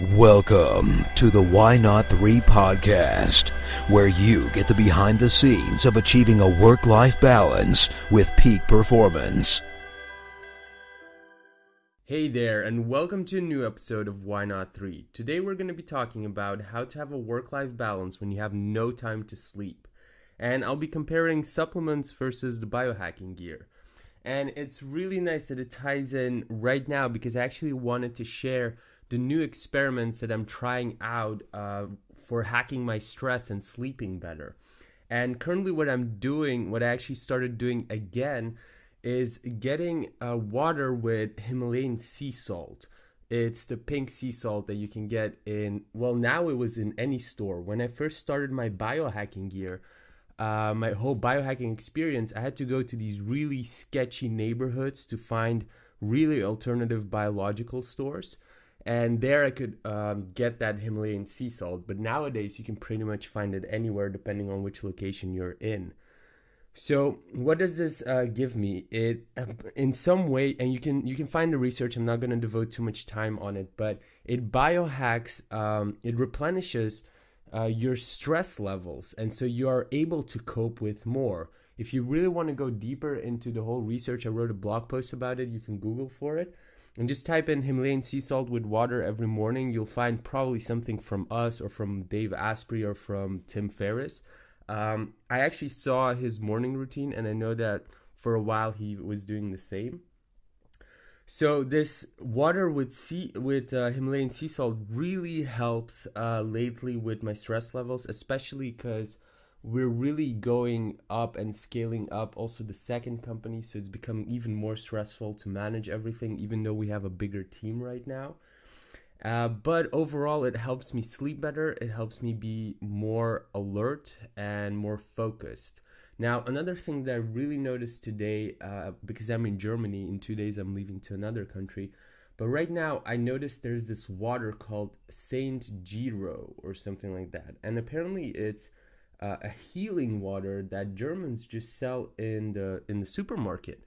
Welcome to the Why Not 3 podcast, where you get the behind the scenes of achieving a work life balance with peak performance. Hey there, and welcome to a new episode of Why Not 3. Today we're going to be talking about how to have a work life balance when you have no time to sleep. And I'll be comparing supplements versus the biohacking gear. And it's really nice that it ties in right now because I actually wanted to share the new experiments that I'm trying out uh, for hacking my stress and sleeping better. And currently, what I'm doing, what I actually started doing again, is getting uh, water with Himalayan sea salt. It's the pink sea salt that you can get in, well, now it was in any store. When I first started my biohacking gear, uh, my whole biohacking experience, I had to go to these really sketchy neighborhoods to find really alternative biological stores and there I could um, get that Himalayan sea salt. But nowadays you can pretty much find it anywhere depending on which location you're in. So what does this uh, give me? It in some way, and you can you can find the research. I'm not going to devote too much time on it, but it biohacks. Um, it replenishes uh, your stress levels, and so you are able to cope with more. If you really want to go deeper into the whole research, I wrote a blog post about it. You can Google for it and just type in Himalayan sea salt with water every morning. You'll find probably something from us or from Dave Asprey or from Tim Ferriss. Um, I actually saw his morning routine, and I know that for a while he was doing the same. So this water with sea with uh, Himalayan sea salt really helps uh, lately with my stress levels, especially because we're really going up and scaling up also the second company so it's becoming even more stressful to manage everything even though we have a bigger team right now. Uh, but overall it helps me sleep better it helps me be more alert and more focused. Now another thing that i really noticed today uh, because i'm in germany in two days i'm leaving to another country but right now i noticed there's this water called saint Gero or something like that and apparently it's uh, a healing water that Germans just sell in the in the supermarket.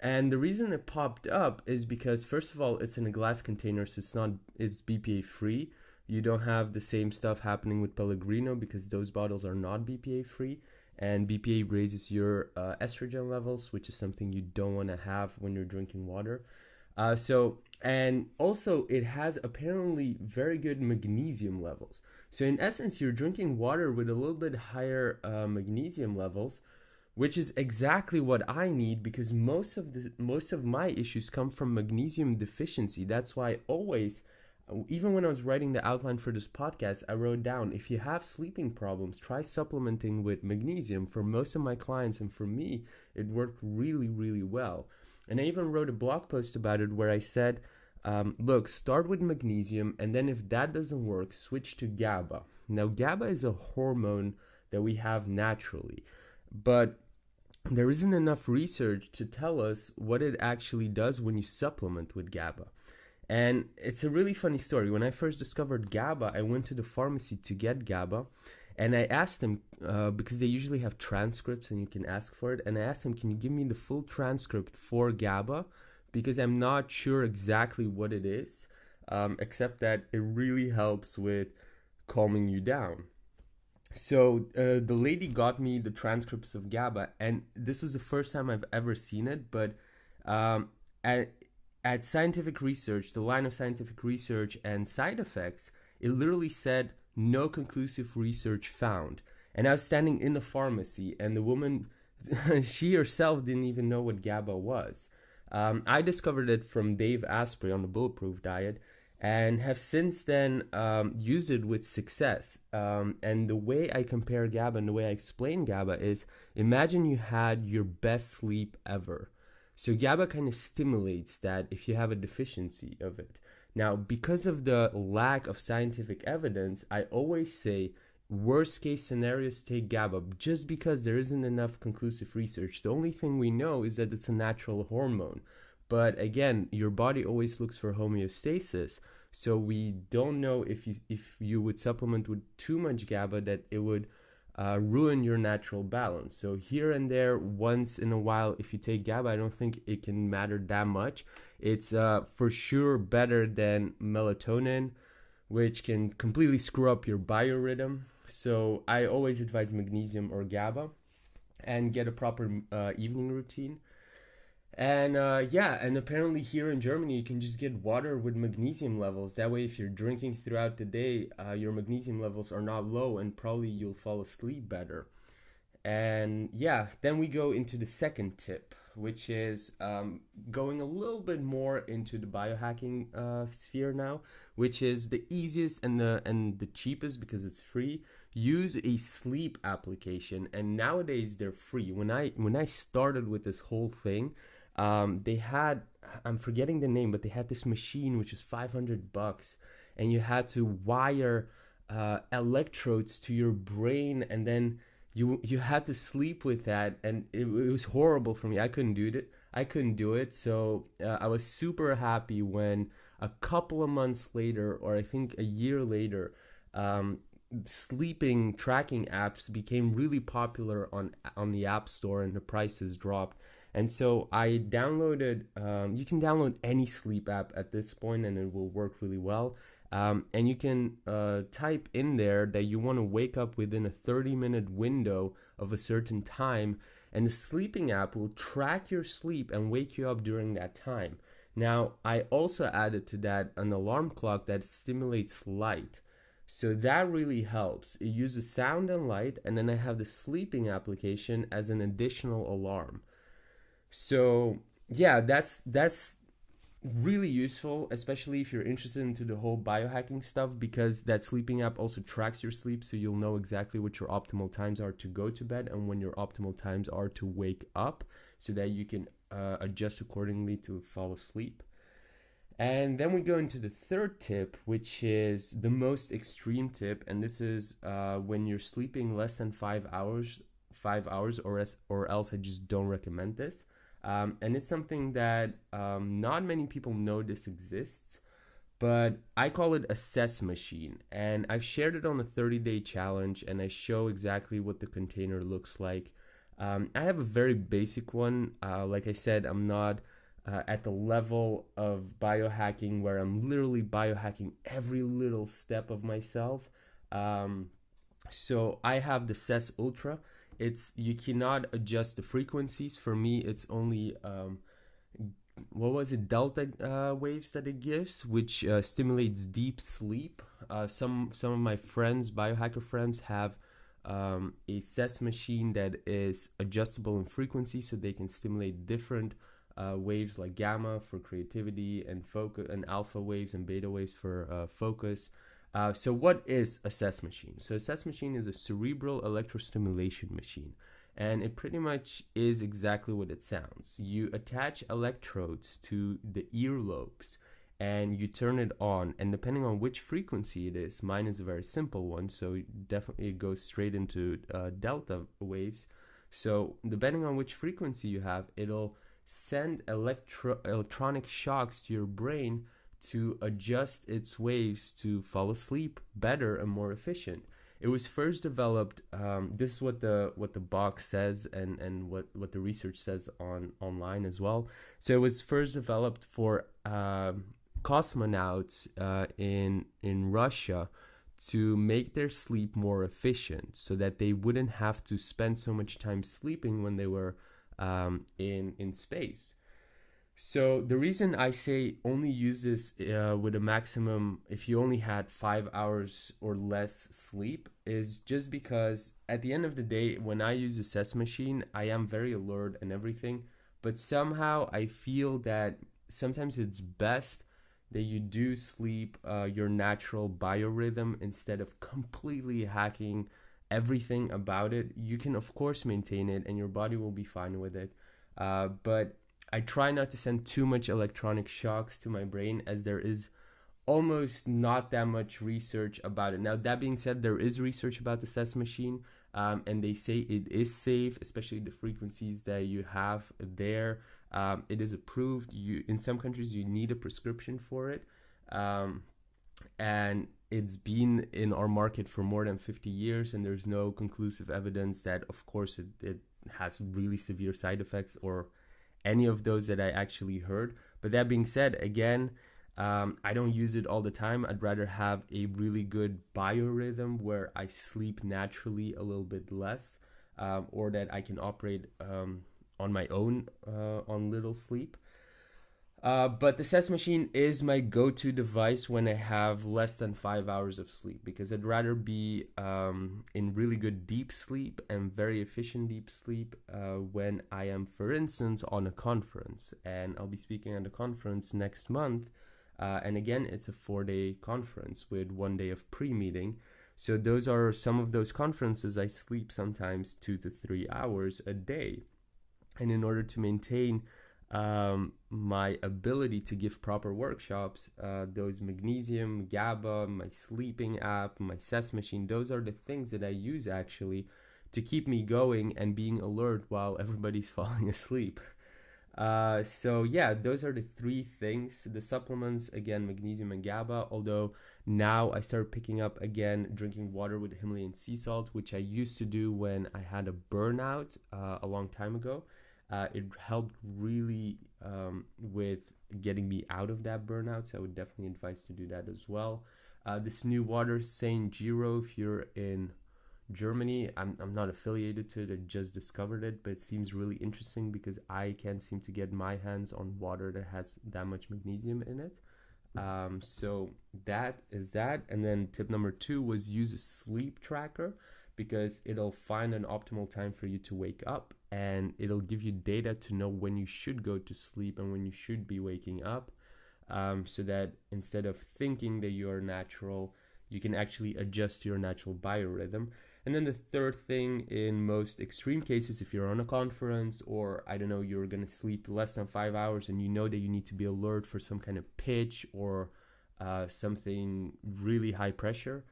And the reason it popped up is because first of all, it's in a glass container, so it's not is BPA free. You don't have the same stuff happening with Pellegrino because those bottles are not BPA free, and BPA raises your uh, estrogen levels, which is something you don't want to have when you're drinking water. Uh, so and also it has apparently very good magnesium levels. So in essence, you're drinking water with a little bit higher uh, magnesium levels, which is exactly what I need because most of the most of my issues come from magnesium deficiency. That's why I always even when I was writing the outline for this podcast, I wrote down if you have sleeping problems, try supplementing with magnesium. For most of my clients and for me, it worked really, really well. And I even wrote a blog post about it where I said um, look, start with magnesium, and then if that doesn't work, switch to GABA. Now, GABA is a hormone that we have naturally, but there isn't enough research to tell us what it actually does when you supplement with GABA. And it's a really funny story. When I first discovered GABA, I went to the pharmacy to get GABA. And I asked them, uh, because they usually have transcripts and you can ask for it. And I asked them, can you give me the full transcript for GABA? Because I'm not sure exactly what it is, um, except that it really helps with calming you down. So uh, the lady got me the transcripts of GABA, and this was the first time I've ever seen it. But um, at at scientific research, the line of scientific research and side effects, it literally said no conclusive research found. And I was standing in the pharmacy, and the woman, she herself didn't even know what GABA was. Um, I discovered it from Dave Asprey on the Bulletproof Diet and have since then um, used it with success. Um, and the way I compare GABA and the way I explain GABA is imagine you had your best sleep ever. So GABA kind of stimulates that if you have a deficiency of it. Now, because of the lack of scientific evidence, I always say worst case scenarios take GABA just because there isn't enough conclusive research. The only thing we know is that it's a natural hormone. But again, your body always looks for homeostasis. So we don't know if you if you would supplement with too much GABA that it would uh, ruin your natural balance. So here and there, once in a while, if you take GABA, I don't think it can matter that much. It's uh, for sure better than melatonin which can completely screw up your biorhythm. So I always advise magnesium or GABA and get a proper uh, evening routine. And uh, yeah, and apparently here in Germany, you can just get water with magnesium levels. That way, if you're drinking throughout the day, uh, your magnesium levels are not low and probably you'll fall asleep better. And yeah, then we go into the second tip, which is um, going a little bit more into the biohacking uh, sphere now, which is the easiest and the and the cheapest because it's free. Use a sleep application, and nowadays they're free. When I when I started with this whole thing, um, they had I'm forgetting the name, but they had this machine which is 500 bucks, and you had to wire uh, electrodes to your brain, and then you you had to sleep with that, and it, it was horrible for me. I couldn't do it. I couldn't do it. So uh, I was super happy when a couple of months later, or I think a year later, um, sleeping tracking apps became really popular on on the App Store, and the prices dropped and so I downloaded, um, you can download any sleep app at this point and it will work really well. Um, and you can uh, type in there that you want to wake up within a 30 minute window of a certain time. And the sleeping app will track your sleep and wake you up during that time. Now, I also added to that an alarm clock that stimulates light. So that really helps. It uses sound and light, and then I have the sleeping application as an additional alarm. So yeah, that's that's really useful, especially if you're interested into the whole biohacking stuff, because that sleeping app also tracks your sleep, so you'll know exactly what your optimal times are to go to bed and when your optimal times are to wake up, so that you can uh, adjust accordingly to fall asleep. And then we go into the third tip, which is the most extreme tip, and this is uh, when you're sleeping less than five hours, five hours, or as, or else I just don't recommend this. Um, and it's something that um, not many people know this exists, but I call it a SES Machine. And I've shared it on the 30 day challenge, and I show exactly what the container looks like. Um, I have a very basic one. Uh, like I said, I'm not uh, at the level of biohacking where I'm literally biohacking every little step of myself. Um, so I have the SES Ultra it's you cannot adjust the frequencies. For me, it's only um, what was it delta uh, waves that it gives, which uh, stimulates deep sleep. Uh, some some of my friends, biohacker friends, have um, a SES machine that is adjustable in frequency, so they can stimulate different uh, waves like gamma for creativity and focus, and alpha waves and beta waves for uh, focus. Uh, so what is a SES machine? So a SES machine is a cerebral electrostimulation machine. And it pretty much is exactly what it sounds. You attach electrodes to the earlobes and you turn it on. And depending on which frequency it is, mine is a very simple one. So it definitely it goes straight into uh, delta waves. So depending on which frequency you have, it'll send electro- electronic shocks to your brain to adjust its waves to fall asleep better and more efficient. It was first developed. Um, this is what the what the box says, and and what what the research says on online as well. So it was first developed for uh, cosmonauts uh, in in Russia to make their sleep more efficient, so that they wouldn't have to spend so much time sleeping when they were um, in in space. So the reason I say only use this uh, with a maximum if you only had five hours or less sleep is just because at the end of the day, when I use a SES machine, I am very alert and everything, but somehow I feel that sometimes it's best that you do sleep uh, your natural biorhythm instead of completely hacking everything about it. You can of course maintain it, and your body will be fine with it. Uh, but I try not to send too much electronic shocks to my brain as there is almost not that much research about it. Now, that being said, there is research about the SES machine, um, and they say it is safe, especially the frequencies that you have there. Um, it is approved. You in some countries you need a prescription for it, um, and it's been in our market for more than 50 years, and there's no conclusive evidence that, of course, it, it has really severe side effects or any of those that I actually heard. But that being said, again, Um, I don't use it all the time. I'd rather have a really good biorhythm where I sleep naturally a little bit less, um, or that I can operate um, on my own uh, on little sleep. Uh, but the SES machine is my go-to device when I have less than five hours of sleep because I'd rather be um, in really good deep sleep and very efficient deep sleep uh, when I am, for instance, on a conference. And I'll be speaking at a conference next month. Uh, and again, it's a four-day conference with one day of pre-meeting. So those are some of those conferences I sleep sometimes two to three hours a day. And in order to maintain um, my ability to give proper workshops, uh, those magnesium, GABA, my sleeping app, my SES machine, those are the things that I use actually to keep me going and being alert while everybody's falling asleep. Uh, so yeah, those are the three things. The supplements again, magnesium and GABA. Although now I start picking up again drinking water with Himalayan sea salt, which I used to do when I had a burnout uh, a long time ago. Uh, it helped really um, with getting me out of that burnout. So I would definitely advise to do that as well. Uh, this new water, Saint Gero, if you're in Germany, I'm, I'm not affiliated to it. I just discovered it, but it seems really interesting because I can't seem to get my hands on water that has that much magnesium in it. Um, so that is that. And then tip number two was use a sleep tracker because it'll find an optimal time for you to wake up and it'll give you data to know when you should go to sleep and when you should be waking up um, so that instead of thinking that you're natural you can actually adjust your natural biorhythm. And then the third thing in most extreme cases if you're on a conference or i don't know you're going to sleep less than five hours and you know that you need to be alert for some kind of pitch or uh, something really high pressure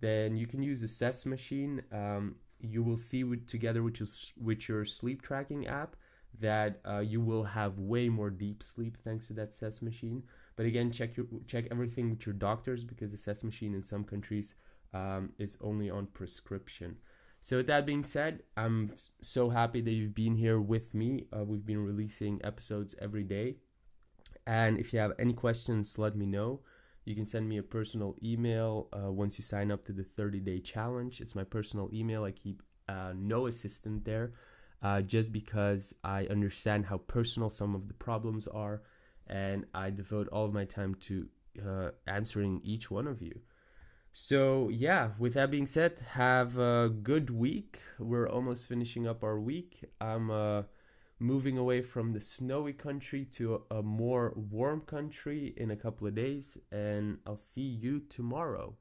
then you can use a SES machine. Um, you will see with, together with your, with your sleep tracking app that uh, you will have way more deep sleep thanks to that SES machine. But again, check your check everything with your doctors because the SES machine in some countries um, is only on prescription. So with that being said, I'm so happy that you've been here with me. Uh, we've been releasing episodes every day, and if you have any questions, let me know. You can send me a personal email uh, once you sign up to the 30 day challenge. It's my personal email. I keep uh, no assistant there uh, just because I understand how personal some of the problems are and I devote all of my time to uh, answering each one of you. So, yeah, with that being said, have a good week. We're almost finishing up our week. I'm uh, moving away from the snowy country to a, more warm country in a couple of days, and I'll see you tomorrow.